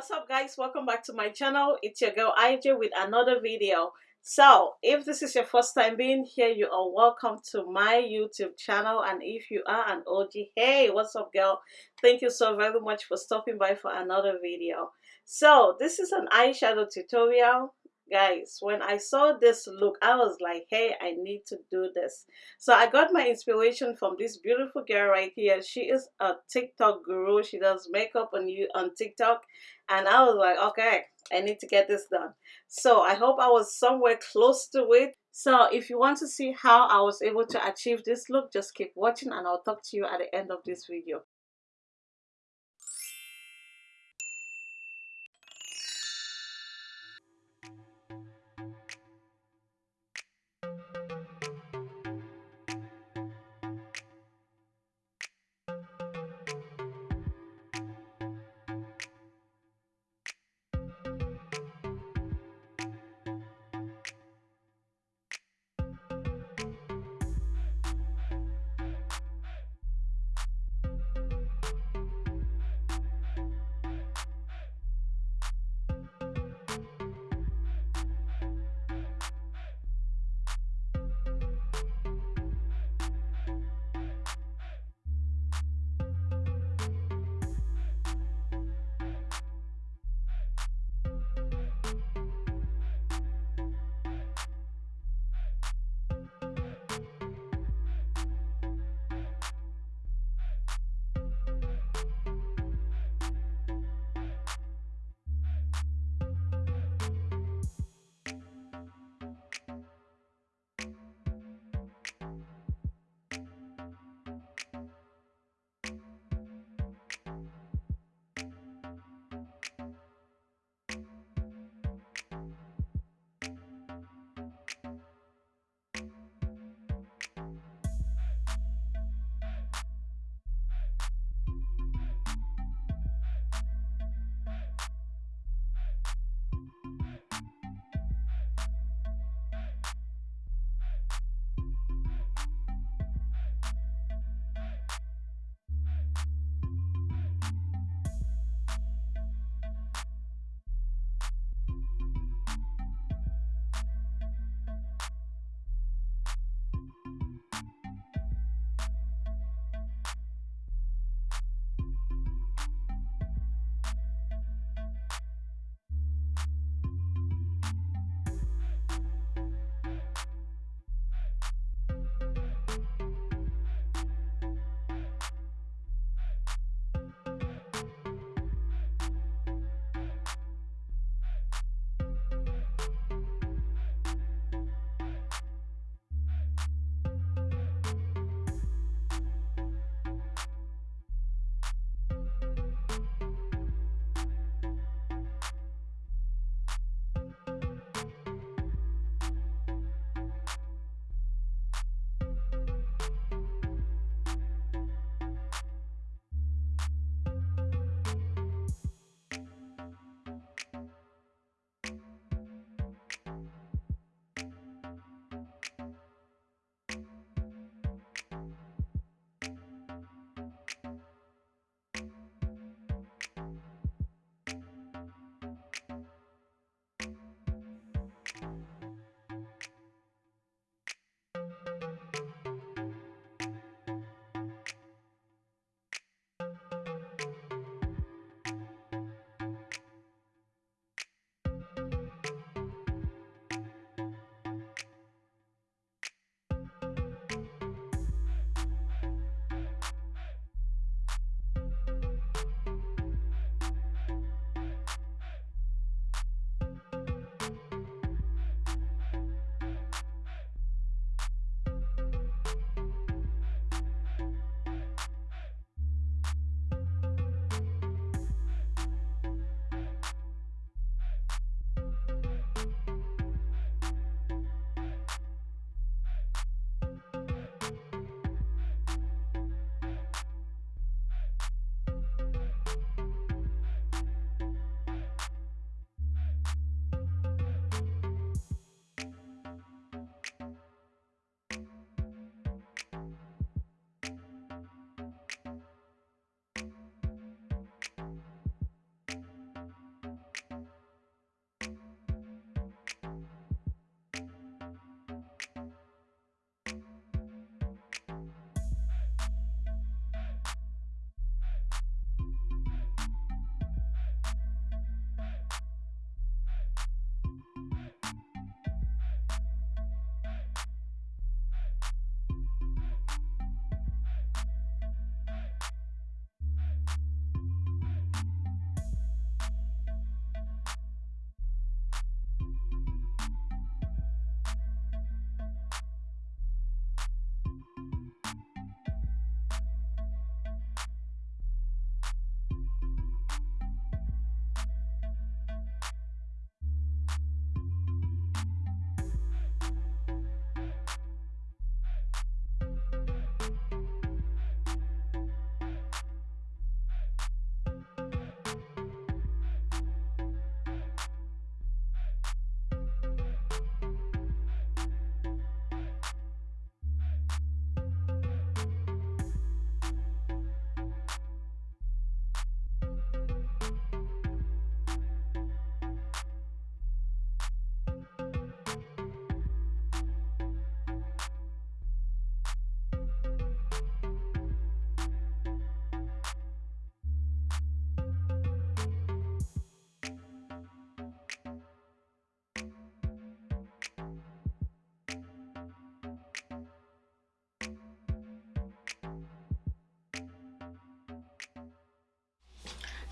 what's up guys? Welcome back to my channel. It's your girl IJ with another video. So if this is your first time being here you are welcome to my youtube channel. And if you are an OG hey what's up girl? Thank you so very much for stopping by for another video. So this is an eyeshadow tutorial guys when i saw this look i was like hey i need to do this. So i got my inspiration from this beautiful girl right here. She is a tiktok guru. She does makeup on you on tiktok. And i was like okay i need to get this done. So i hope i was somewhere close to it. So if you want to see how i was able to achieve this look just keep watching and i'll talk to you at the end of this video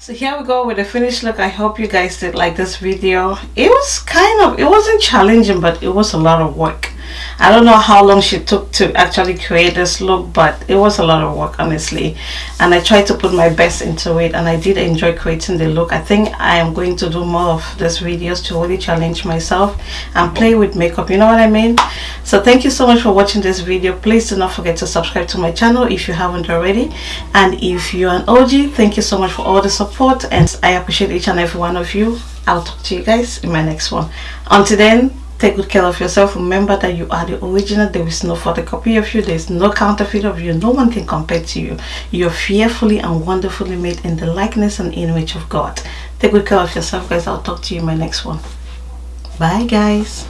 So here we go with the finished look. I hope you guys did like this video. It was kind of it wasn't challenging but it was a lot of work I don't know how long she took to actually create this look but it was a lot of work honestly. And I tried to put my best into it and I did enjoy creating the look. I think I am going to do more of these videos to really challenge myself and play with makeup you know what I mean? So thank you so much for watching this video. Please do not forget to subscribe to my channel if you haven't already. And if you're an OG thank you so much for all the support and I appreciate each and every one of you. I'll talk to you guys in my next one. Until then Take good care of yourself. Remember that you are the original. There is no photocopy of you. There is no counterfeit of you. No one can compare to you. You're fearfully and wonderfully made in the likeness and image of God. Take good care of yourself, guys. I'll talk to you in my next one. Bye, guys.